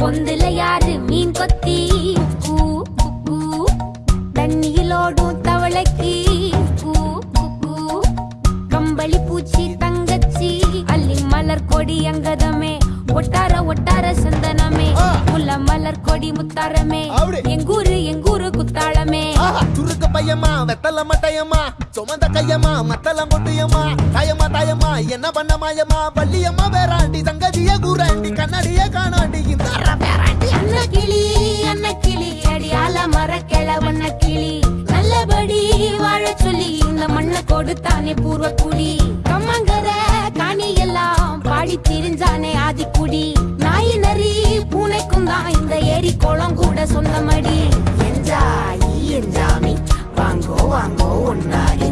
பொந்துல யாரு மீன் கொத்தி? தண்ணியிலோடும் தவளைக்கு கம்பளி பூச்சி தங்கச்சி அள்ளி மலர் கொடி அங்கதமே. ஒட்டார ஒட்டார சந்தனமே. புல மலர் கொடி முத்தாரமே. எங்கூரு எங்கூரு குத்தாளமே. துருக்க பையமா வெத்தல மட்டையம்மா சுமந்த கையம்மா மத்தல முட்டையம்மா தாயம்மா தாயம்மா என்ன பண்ண மாயம்மா? பள்ளியம்மா வேறாண்டி தங்கதிய கூறாண்டி கண்ணாடிய காணாண்டி. கொடுத்தானே பூர்வ குடி கம்மங்கர காணி எல்லாம் பாடி திரிஞ்சானே ஆதிக்குடி. நாய் நரி பூனைக்கும் தான் இந்த ஏரி குளம் கூட சொந்தமடி. என்ஜாய் என்ஜாமி வாங்கோ வாங்கோ ஒன்னாடி